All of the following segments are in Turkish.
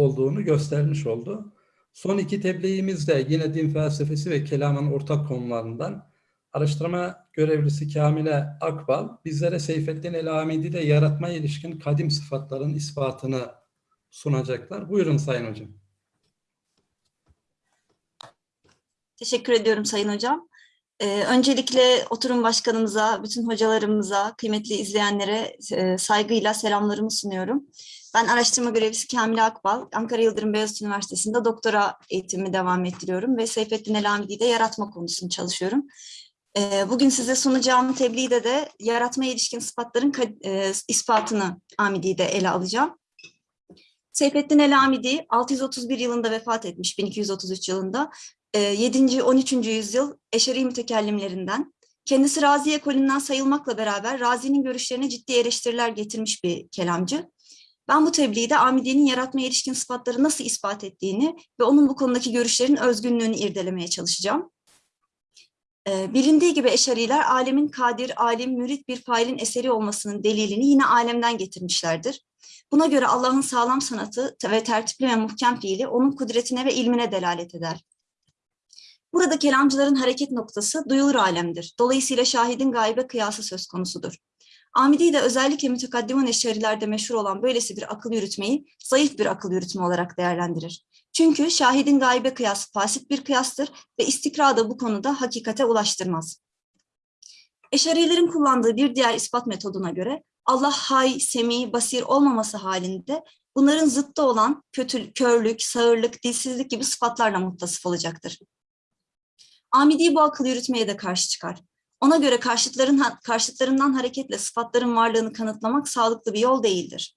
olduğunu göstermiş oldu. Son iki tebliğimiz de yine din felsefesi ve kelamın ortak konularından araştırma görevlisi Kamile Akbal bizlere Seyfettin El-Hamidi'de yaratmaya ilişkin kadim sıfatların ispatını sunacaklar. Buyurun Sayın Hocam. Teşekkür ediyorum Sayın Hocam. Ee, öncelikle oturum başkanımıza, bütün hocalarımıza, kıymetli izleyenlere e, saygıyla selamlarımı sunuyorum. Ben araştırma görevlisi Kamil Akbal, Ankara Yıldırım Beyazıt Üniversitesi'nde doktora eğitimimi devam ettiriyorum ve Seyfettin Elamidi'de yaratma konusunu çalışıyorum. Ee, bugün size sunacağım tebliğde de yaratmaya ilişkin sıfatların e, ispatını Amidi'de ele alacağım. Seyfettin Elamidi 631 yılında vefat etmiş, 1233 yılında 7. 13. yüzyıl Eşeri mütekellimlerinden. Kendisi Razi ekolünden sayılmakla beraber Razi'nin görüşlerine ciddi eleştiriler getirmiş bir kelamcı. Ben bu tebliğde Amidi'nin yaratmaya ilişkin sıfatları nasıl ispat ettiğini ve onun bu konudaki görüşlerin özgünlüğünü irdelemeye çalışacağım. Bilindiği gibi Eşariler alemin kadir, alim, mürit bir failin eseri olmasının delilini yine alemden getirmişlerdir. Buna göre Allah'ın sağlam sanatı ve tertipli ve muhkem fiili onun kudretine ve ilmine delalet eder. Burada kelamcıların hareket noktası duyulur alemdir. Dolayısıyla şahidin gaybe kıyası söz konusudur. Amidi de özellikle mütekaddimun eşarilerde meşhur olan böylesi bir akıl yürütmeyi zayıf bir akıl yürütme olarak değerlendirir. Çünkü şahidin gaybe kıyası fasit bir kıyastır ve istikra da bu konuda hakikate ulaştırmaz. Eşarilerin kullandığı bir diğer ispat metoduna göre Allah hay, semi, basir olmaması halinde bunların zıttı olan kötü, körlük, sağırlık, dilsizlik gibi sıfatlarla muttasıf olacaktır. Amidi bu akıl yürütmeye de karşı çıkar. Ona göre karşıtların, karşıtlarından hareketle sıfatların varlığını kanıtlamak sağlıklı bir yol değildir.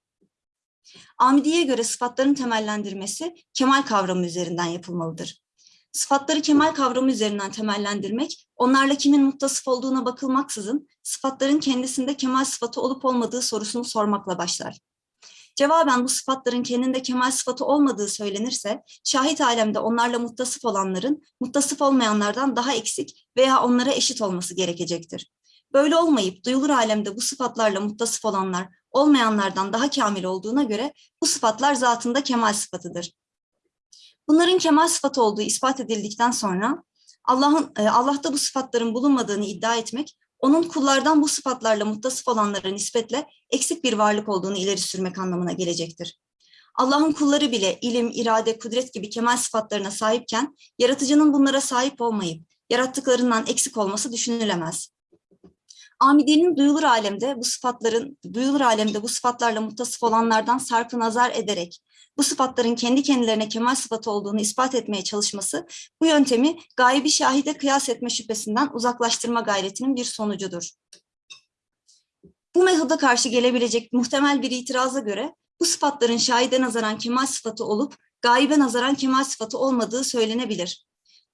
Amidi'ye göre sıfatların temellendirmesi kemal kavramı üzerinden yapılmalıdır. Sıfatları kemal kavramı üzerinden temellendirmek, onlarla kimin muttasıf olduğuna bakılmaksızın sıfatların kendisinde kemal sıfatı olup olmadığı sorusunu sormakla başlar. Cevaben bu sıfatların kendinde kemal sıfatı olmadığı söylenirse, şahit alemde onlarla muttasıf olanların, muttasıf olmayanlardan daha eksik veya onlara eşit olması gerekecektir. Böyle olmayıp duyulur alemde bu sıfatlarla muttasıf olanlar, olmayanlardan daha kamil olduğuna göre bu sıfatlar zatında kemal sıfatıdır. Bunların kemal sıfatı olduğu ispat edildikten sonra Allah'ın e, Allah'ta bu sıfatların bulunmadığını iddia etmek onun kullardan bu sıfatlarla muttasıf olanlara nispetle eksik bir varlık olduğunu ileri sürmek anlamına gelecektir. Allah'ın kulları bile ilim, irade, kudret gibi kemal sıfatlarına sahipken, yaratıcının bunlara sahip olmayıp, yarattıklarından eksik olması düşünülemez. Amidi'nin duyulur alemde bu sıfatların, duyulur alemde bu sıfatlarla muttasıf olanlardan sarfı nazar ederek, bu sıfatların kendi kendilerine kemal sıfatı olduğunu ispat etmeye çalışması, bu yöntemi gaybi şahide kıyas etme şüphesinden uzaklaştırma gayretinin bir sonucudur. Bu metoda karşı gelebilecek muhtemel bir itiraza göre, bu sıfatların şahide nazaran kemal sıfatı olup, gaybe nazaran kemal sıfatı olmadığı söylenebilir.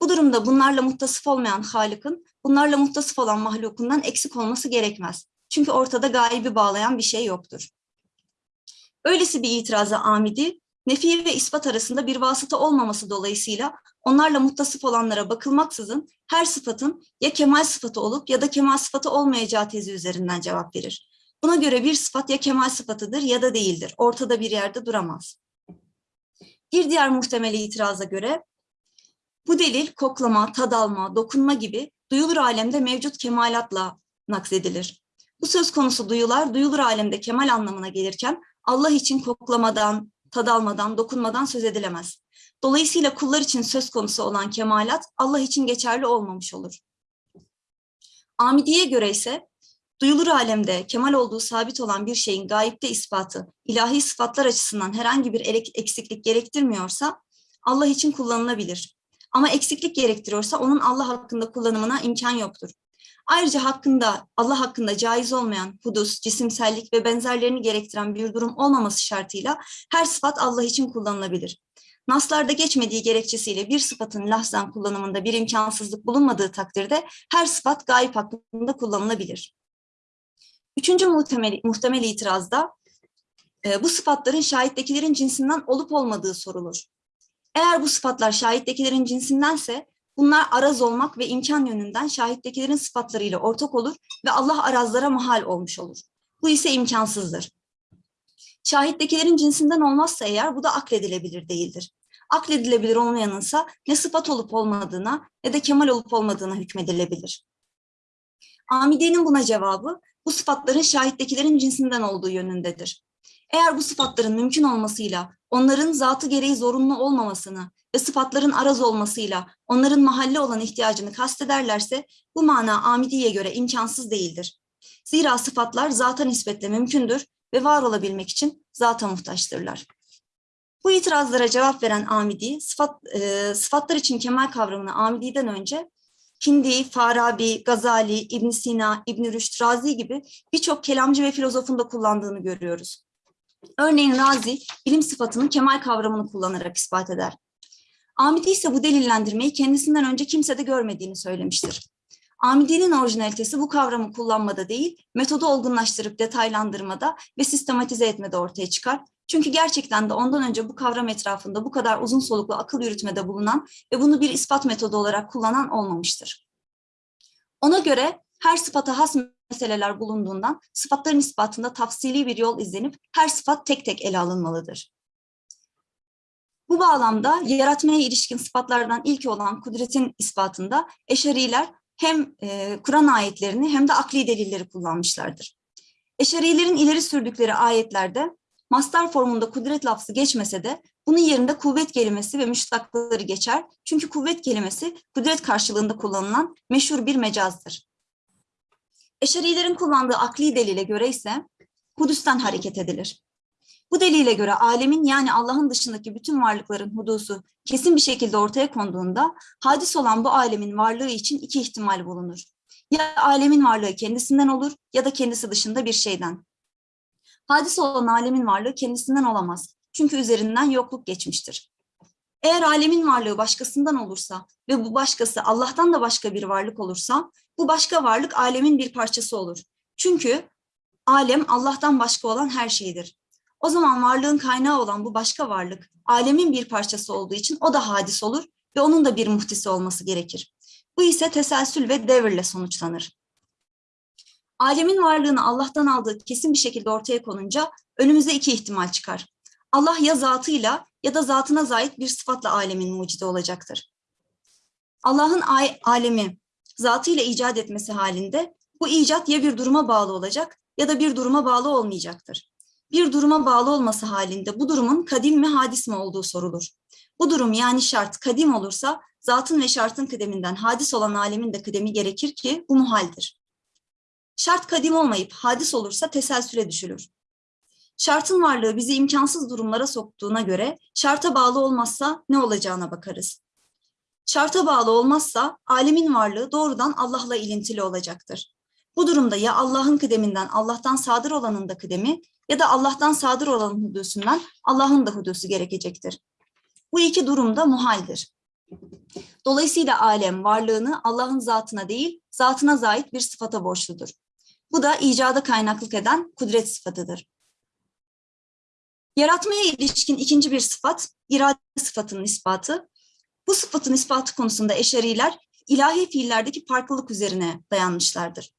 Bu durumda bunlarla muttasıf olmayan Halık'ın, bunlarla muttasıf olan mahlukundan eksik olması gerekmez. Çünkü ortada gaybi bağlayan bir şey yoktur. Öylesi bir itiraza amidi, nefi ve ispat arasında bir vasıta olmaması dolayısıyla onlarla muttasıf olanlara bakılmaksızın her sıfatın ya kemal sıfatı olup ya da kemal sıfatı olmayacağı tezi üzerinden cevap verir. Buna göre bir sıfat ya kemal sıfatıdır ya da değildir. Ortada bir yerde duramaz. Bir diğer muhtemel itiraza göre bu delil koklama, tad alma, dokunma gibi duyulur alemde mevcut kemalatla naksedilir. Bu söz konusu duyular duyulur alemde kemal anlamına gelirken Allah için koklamadan, tad almadan, dokunmadan söz edilemez. Dolayısıyla kullar için söz konusu olan kemalat Allah için geçerli olmamış olur. Amidi'ye göre ise duyulur alemde kemal olduğu sabit olan bir şeyin gayipte ispatı ilahi sıfatlar açısından herhangi bir eksiklik gerektirmiyorsa Allah için kullanılabilir. Ama eksiklik gerektiriyorsa onun Allah hakkında kullanımına imkan yoktur. Ayrıca hakkında Allah hakkında caiz olmayan hudus, cisimsellik ve benzerlerini gerektiren bir durum olmaması şartıyla her sıfat Allah için kullanılabilir. Naslarda geçmediği gerekçesiyle bir sıfatın lahzen kullanımında bir imkansızlık bulunmadığı takdirde her sıfat gayip hakkında kullanılabilir. Üçüncü muhtemel, muhtemel itirazda e, bu sıfatların şahittekilerin cinsinden olup olmadığı sorulur. Eğer bu sıfatlar şahittekilerin cinsindense bunlar araz olmak ve imkan yönünden şahittekilerin sıfatlarıyla ortak olur ve Allah arazlara mahal olmuş olur. Bu ise imkansızdır. Şahittekilerin cinsinden olmazsa eğer bu da akledilebilir değildir. Akledilebilir olmayanınsa ne sıfat olup olmadığına ne de kemal olup olmadığına hükmedilebilir. Amidi'nin buna cevabı bu sıfatların şahittekilerin cinsinden olduğu yönündedir. Eğer bu sıfatların mümkün olmasıyla onların zatı gereği zorunlu olmamasını ve sıfatların araz olmasıyla onların mahalle olan ihtiyacını kastederlerse bu mana Amidi'ye göre imkansız değildir. Zira sıfatlar zata nispetle mümkündür ve var olabilmek için zata muhtaçtırlar. Bu itirazlara cevap veren Amidi, sıfat, e, sıfatlar için kemal kavramını Amidi'den önce Hindi, Farabi, Gazali, İbn Sina, İbn Rüşd, Razi gibi birçok kelamcı ve filozofun da kullandığını görüyoruz. Örneğin Razi, ilim sıfatının kemal kavramını kullanarak ispat eder. Amidi ise bu delillendirmeyi kendisinden önce kimse de görmediğini söylemiştir. Amidi'nin orijinalitesi bu kavramı kullanmada değil, metodu olgunlaştırıp detaylandırmada ve sistematize etmede ortaya çıkar. Çünkü gerçekten de ondan önce bu kavram etrafında bu kadar uzun soluklu akıl yürütmede bulunan ve bunu bir ispat metodu olarak kullanan olmamıştır. Ona göre her sıfata has meseleler bulunduğundan sıfatların ispatında tafsili bir yol izlenip her sıfat tek tek ele alınmalıdır. Bu bağlamda yaratmaya ilişkin sıfatlardan ilki olan kudretin ispatında eşariler hem e, Kur'an ayetlerini hem de akli delilleri kullanmışlardır. Eşarilerin ileri sürdükleri ayetlerde mastar formunda kudret lafzı geçmese de bunun yerinde kuvvet kelimesi ve müştakları geçer. Çünkü kuvvet kelimesi kudret karşılığında kullanılan meşhur bir mecazdır. Eşarilerin kullandığı akli delile göre ise Kudüs'ten hareket edilir. Bu delile göre alemin yani Allah'ın dışındaki bütün varlıkların hudusu kesin bir şekilde ortaya konduğunda hadis olan bu alemin varlığı için iki ihtimal bulunur. Ya alemin varlığı kendisinden olur ya da kendisi dışında bir şeyden. Hadis olan alemin varlığı kendisinden olamaz. Çünkü üzerinden yokluk geçmiştir. Eğer alemin varlığı başkasından olursa ve bu başkası Allah'tan da başka bir varlık olursa bu başka varlık alemin bir parçası olur. Çünkü alem Allah'tan başka olan her şeydir. O zaman varlığın kaynağı olan bu başka varlık alemin bir parçası olduğu için o da hadis olur ve onun da bir muhtisi olması gerekir. Bu ise teselsül ve devirle sonuçlanır. Alemin varlığını Allah'tan aldığı kesin bir şekilde ortaya konunca önümüze iki ihtimal çıkar. Allah ya zatıyla ya da zatına zait bir sıfatla alemin mucidi olacaktır. Allah'ın alemi zatıyla icat etmesi halinde bu icat ya bir duruma bağlı olacak ya da bir duruma bağlı olmayacaktır. Bir duruma bağlı olması halinde bu durumun kadim mi hadis mi olduğu sorulur. Bu durum yani şart kadim olursa zatın ve şartın kıdeminden hadis olan alemin de kıdemi gerekir ki bu muhaldir. Şart kadim olmayıp hadis olursa teselsüle düşülür. Şartın varlığı bizi imkansız durumlara soktuğuna göre şarta bağlı olmazsa ne olacağına bakarız. Şarta bağlı olmazsa alemin varlığı doğrudan Allah'la ilintili olacaktır. Bu durumda ya Allah'ın kıdeminden Allah'tan sadır olanın da kıdemi ya da Allah'tan sadır olanın hudusundan Allah'ın da hudusu gerekecektir. Bu iki durumda muhaldir. Dolayısıyla alem varlığını Allah'ın zatına değil, zatına zait bir sıfata borçludur. Bu da icada kaynaklık eden kudret sıfatıdır. Yaratmaya ilişkin ikinci bir sıfat, irade sıfatının ispatı. Bu sıfatın ispatı konusunda eşariler ilahi fiillerdeki farklılık üzerine dayanmışlardır.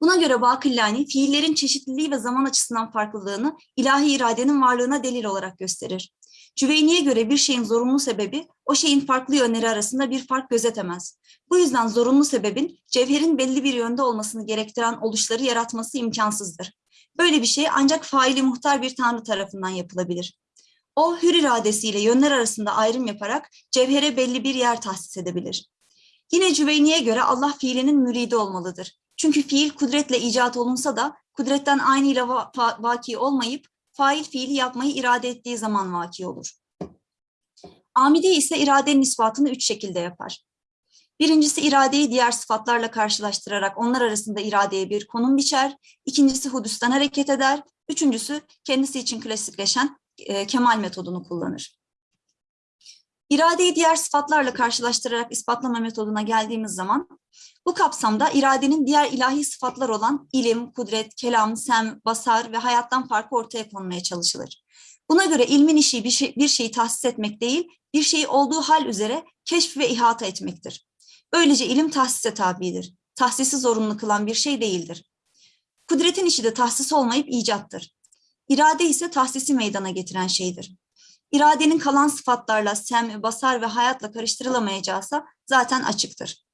Buna göre Bakillani fiillerin çeşitliliği ve zaman açısından farklılığını ilahi iradenin varlığına delil olarak gösterir. Cüveyni'ye göre bir şeyin zorunlu sebebi o şeyin farklı yönleri arasında bir fark gözetemez. Bu yüzden zorunlu sebebin cevherin belli bir yönde olmasını gerektiren oluşları yaratması imkansızdır. Böyle bir şey ancak faili muhtar bir tanrı tarafından yapılabilir. O hür iradesiyle yönler arasında ayrım yaparak cevhere belli bir yer tahsis edebilir. Yine Cüveyni'ye göre Allah fiilinin müridi olmalıdır. Çünkü fiil kudretle icat olunsa da kudretten aynıyla va vaki olmayıp fail fiili yapmayı irade ettiği zaman vaki olur. Amide ise iradenin ispatını üç şekilde yapar. Birincisi iradeyi diğer sıfatlarla karşılaştırarak onlar arasında iradeye bir konum biçer. İkincisi hudüsten hareket eder. Üçüncüsü kendisi için klasikleşen e, kemal metodunu kullanır. İradeyi diğer sıfatlarla karşılaştırarak ispatlama metoduna geldiğimiz zaman bu kapsamda iradenin diğer ilahi sıfatlar olan ilim, kudret, kelam, sem, basar ve hayattan farkı ortaya konmaya çalışılır. Buna göre ilmin işi bir, şey, bir şeyi tahsis etmek değil, bir şeyi olduğu hal üzere keşf ve ihata etmektir. Böylece ilim tahsise tabidir. Tahsisi zorunlu kılan bir şey değildir. Kudretin işi de tahsis olmayıp icattır. irade ise tahsisi meydana getiren şeydir. İradenin kalan sıfatlarla, sem, basar ve hayatla karıştırılamayacağısa zaten açıktır.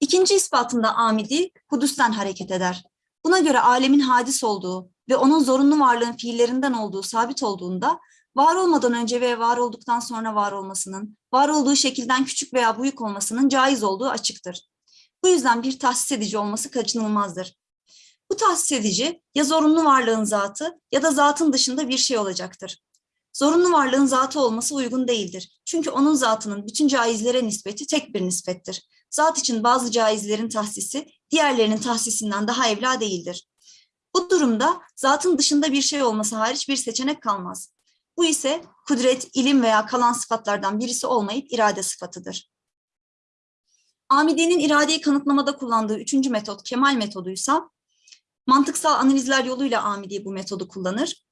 İkinci ispatında amidi, hudusten hareket eder. Buna göre alemin hadis olduğu ve onun zorunlu varlığın fiillerinden olduğu sabit olduğunda, var olmadan önce ve var olduktan sonra var olmasının, var olduğu şekilden küçük veya büyük olmasının caiz olduğu açıktır. Bu yüzden bir tahsis edici olması kaçınılmazdır. Bu tahsis edici ya zorunlu varlığın zatı ya da zatın dışında bir şey olacaktır. Zorunlu varlığın zatı olması uygun değildir. Çünkü onun zatının bütün caizlere nispeti tek bir nispettir. Zat için bazı caizlerin tahsisi diğerlerinin tahsisinden daha evla değildir. Bu durumda zatın dışında bir şey olması hariç bir seçenek kalmaz. Bu ise kudret, ilim veya kalan sıfatlardan birisi olmayıp irade sıfatıdır. Amidi'nin iradeyi kanıtlamada kullandığı üçüncü metot kemal metoduysa, mantıksal analizler yoluyla Amidi bu metodu kullanır.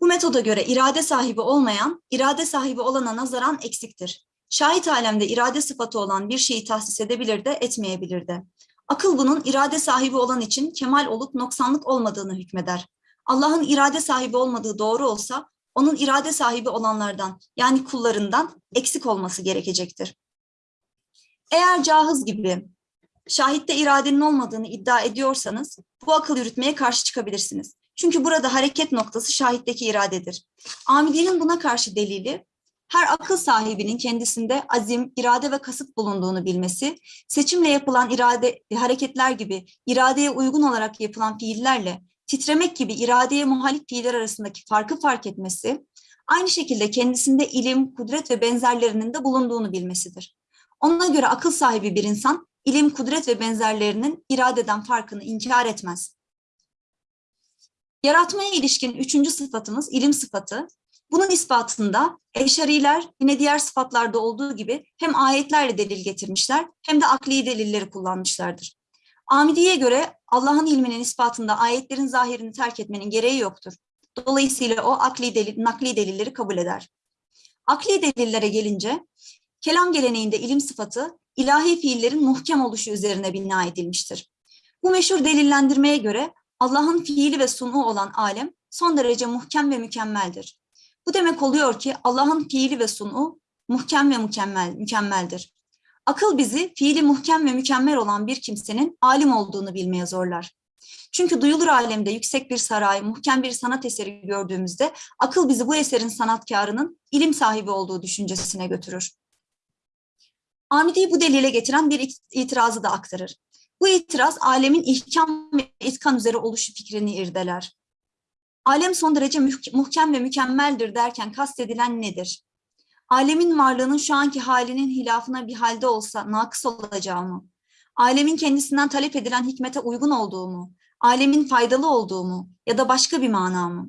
Bu metoda göre irade sahibi olmayan, irade sahibi olana nazaran eksiktir. Şahit alemde irade sıfatı olan bir şeyi tahsis edebilir de etmeyebilir de. Akıl bunun irade sahibi olan için kemal olup noksanlık olmadığını hükmeder. Allah'ın irade sahibi olmadığı doğru olsa, onun irade sahibi olanlardan yani kullarından eksik olması gerekecektir. Eğer cahız gibi şahitte iradenin olmadığını iddia ediyorsanız bu akıl yürütmeye karşı çıkabilirsiniz. Çünkü burada hareket noktası şahitteki iradedir. Amidi'nin buna karşı delili her akıl sahibinin kendisinde azim, irade ve kasıt bulunduğunu bilmesi, seçimle yapılan irade hareketler gibi iradeye uygun olarak yapılan fiillerle titremek gibi iradeye muhalif fiiller arasındaki farkı fark etmesi, aynı şekilde kendisinde ilim, kudret ve benzerlerinin de bulunduğunu bilmesidir. Ona göre akıl sahibi bir insan, ilim, kudret ve benzerlerinin iradeden farkını inkar etmez. Yaratmaya ilişkin üçüncü sıfatımız ilim sıfatı. Bunun ispatında eşariler yine diğer sıfatlarda olduğu gibi hem ayetlerle delil getirmişler hem de akli delilleri kullanmışlardır. Amidi'ye göre Allah'ın ilminin ispatında ayetlerin zahirini terk etmenin gereği yoktur. Dolayısıyla o akli delil, nakli delilleri kabul eder. Akli delillere gelince, kelam geleneğinde ilim sıfatı, ilahi fiillerin muhkem oluşu üzerine bina edilmiştir. Bu meşhur delillendirmeye göre Allah'ın fiili ve sunu olan alem son derece muhkem ve mükemmeldir. Bu demek oluyor ki Allah'ın fiili ve sunu muhkem ve mükemmel, mükemmeldir. Akıl bizi fiili muhkem ve mükemmel olan bir kimsenin alim olduğunu bilmeye zorlar. Çünkü duyulur alemde yüksek bir saray, muhkem bir sanat eseri gördüğümüzde akıl bizi bu eserin sanatkarının ilim sahibi olduğu düşüncesine götürür. Amidi'yi bu delile getiren bir itirazı da aktarır. Bu itiraz alemin ihkam ve itkan üzere oluşu fikrini irdeler. Alem son derece muhkem ve mükemmeldir derken kastedilen nedir? Alemin varlığının şu anki halinin hilafına bir halde olsa nakıs olacağı mı? Alemin kendisinden talep edilen hikmete uygun olduğu mu? Alemin faydalı olduğu mu? Ya da başka bir mana mı?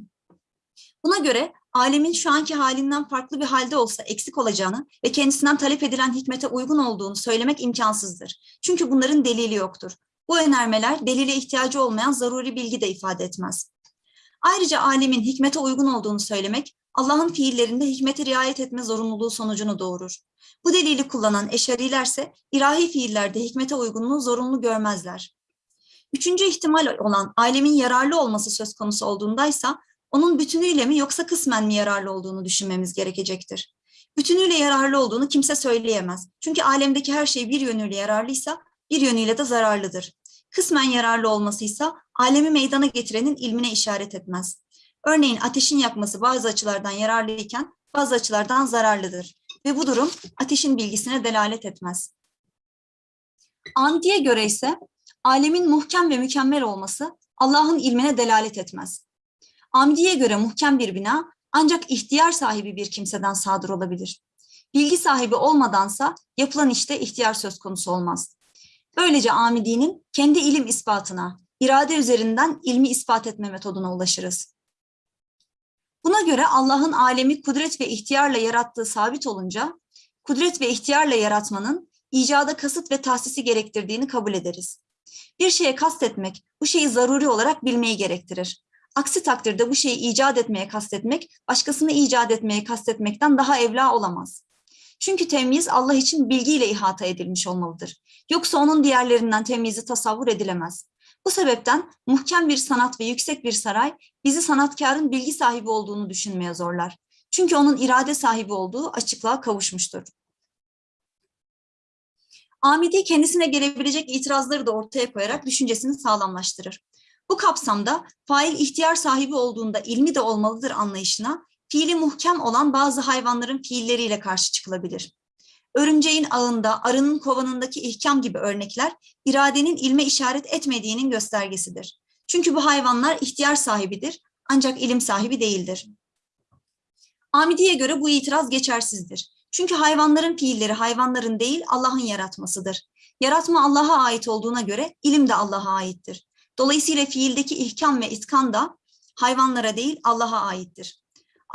Buna göre alemin şu anki halinden farklı bir halde olsa eksik olacağını ve kendisinden talep edilen hikmete uygun olduğunu söylemek imkansızdır. Çünkü bunların delili yoktur. Bu önermeler delile ihtiyacı olmayan zaruri bilgi de ifade etmez. Ayrıca alemin hikmete uygun olduğunu söylemek, Allah'ın fiillerinde hikmete riayet etme zorunluluğu sonucunu doğurur. Bu delili kullanan eşarilerse ilahi fiillerde hikmete uygunluğu zorunlu görmezler. Üçüncü ihtimal olan alemin yararlı olması söz konusu olduğundaysa onun bütünüyle mi yoksa kısmen mi yararlı olduğunu düşünmemiz gerekecektir. Bütünüyle yararlı olduğunu kimse söyleyemez. Çünkü alemdeki her şey bir yönüyle yararlıysa bir yönüyle de zararlıdır. Kısmen yararlı olmasıysa alemi meydana getirenin ilmine işaret etmez. Örneğin ateşin yakması bazı açılardan yararlıyken bazı açılardan zararlıdır ve bu durum ateşin bilgisine delalet etmez. Andi'ye göre ise alemin muhkem ve mükemmel olması Allah'ın ilmine delalet etmez. Amdi'ye göre muhkem bir bina ancak ihtiyar sahibi bir kimseden sadır olabilir. Bilgi sahibi olmadansa yapılan işte ihtiyar söz konusu olmaz. Böylece Amidi'nin kendi ilim ispatına, irade üzerinden ilmi ispat etme metoduna ulaşırız. Buna göre Allah'ın alemi kudret ve ihtiyarla yarattığı sabit olunca, kudret ve ihtiyarla yaratmanın icada kasıt ve tahsisi gerektirdiğini kabul ederiz. Bir şeye kastetmek, bu şeyi zaruri olarak bilmeyi gerektirir. Aksi takdirde bu şeyi icat etmeye kastetmek, başkasını icat etmeye kastetmekten daha evla olamaz. Çünkü temyiz Allah için bilgiyle ihata edilmiş olmalıdır. Yoksa onun diğerlerinden temyizi tasavvur edilemez. Bu sebepten muhkem bir sanat ve yüksek bir saray bizi sanatkarın bilgi sahibi olduğunu düşünmeye zorlar. Çünkü onun irade sahibi olduğu açıklığa kavuşmuştur. Amidi kendisine gelebilecek itirazları da ortaya koyarak düşüncesini sağlamlaştırır. Bu kapsamda fail ihtiyar sahibi olduğunda ilmi de olmalıdır anlayışına fiili muhkem olan bazı hayvanların fiilleriyle karşı çıkılabilir. Örümceğin ağında, arının kovanındaki ihkam gibi örnekler iradenin ilme işaret etmediğinin göstergesidir. Çünkü bu hayvanlar ihtiyar sahibidir ancak ilim sahibi değildir. Amidi'ye göre bu itiraz geçersizdir. Çünkü hayvanların fiilleri hayvanların değil Allah'ın yaratmasıdır. Yaratma Allah'a ait olduğuna göre ilim de Allah'a aittir. Dolayısıyla fiildeki ihkam ve itkan da hayvanlara değil Allah'a aittir.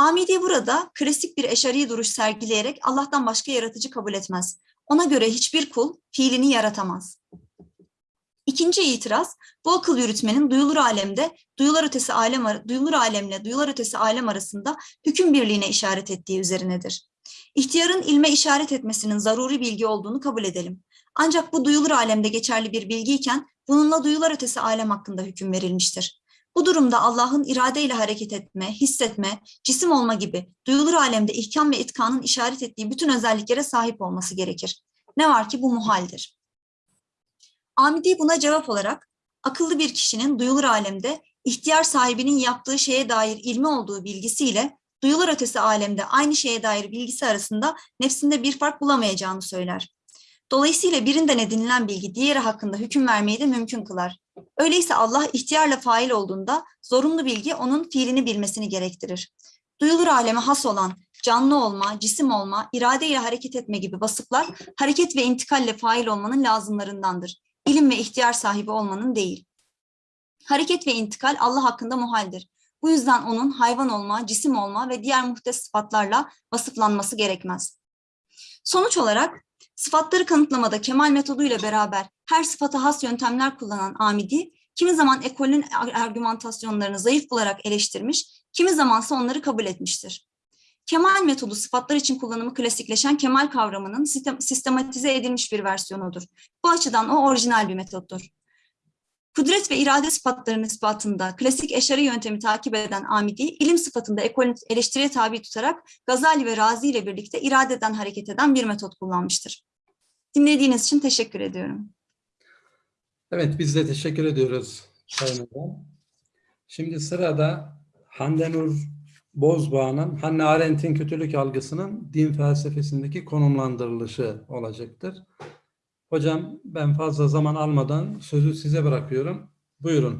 Amidi burada klasik bir eşari duruş sergileyerek Allah'tan başka yaratıcı kabul etmez. Ona göre hiçbir kul fiilini yaratamaz. İkinci itiraz, bu akıl yürütmenin duyulur alemde, duyular ötesi alem, duyulur alemle duyular ötesi alem arasında hüküm birliğine işaret ettiği üzerinedir. İhtiyarın ilme işaret etmesinin zaruri bilgi olduğunu kabul edelim. Ancak bu duyulur alemde geçerli bir bilgiyken bununla duyular ötesi alem hakkında hüküm verilmiştir. Bu durumda Allah'ın iradeyle hareket etme, hissetme, cisim olma gibi duyulur alemde ihkam ve itkanın işaret ettiği bütün özelliklere sahip olması gerekir. Ne var ki bu muhaldir. Amidi buna cevap olarak akıllı bir kişinin duyulur alemde ihtiyar sahibinin yaptığı şeye dair ilmi olduğu bilgisiyle duyulur ötesi alemde aynı şeye dair bilgisi arasında nefsinde bir fark bulamayacağını söyler. Dolayısıyla birinden edinilen bilgi diğeri hakkında hüküm vermeyi de mümkün kılar. Öyleyse Allah ihtiyarla fail olduğunda zorunlu bilgi onun fiilini bilmesini gerektirir. Duyulur aleme has olan canlı olma, cisim olma, iradeyle hareket etme gibi vasıflar hareket ve intikalle fail olmanın lazımlarındandır. İlim ve ihtiyar sahibi olmanın değil. Hareket ve intikal Allah hakkında muhaldir. Bu yüzden onun hayvan olma, cisim olma ve diğer muhtes sıfatlarla vasıflanması gerekmez. Sonuç olarak sıfatları kanıtlamada kemal metoduyla beraber her sıfata has yöntemler kullanan Amidi, kimi zaman ekolün argümantasyonlarını zayıf bularak eleştirmiş, kimi zamansa onları kabul etmiştir. Kemal metodu sıfatlar için kullanımı klasikleşen kemal kavramının sistem- sistematize edilmiş bir versiyonudur. Bu açıdan o orijinal bir metottur. Kudret ve irade sıfatlarının ispatında klasik eşari yöntemi takip eden Amidi, ilim sıfatında ekolün eleştiriye tabi tutarak Gazali ve Razi ile birlikte iradeden hareket eden bir metot kullanmıştır. Dinlediğiniz için teşekkür ediyorum. Evet, biz de teşekkür ediyoruz Sayın Hocam. Şimdi sırada Hande Nur Bozbağ'ın Hannah Arendt'in kötülük algısının din felsefesindeki konumlandırılışı olacaktır. Hocam ben fazla zaman almadan sözü size bırakıyorum. Buyurun.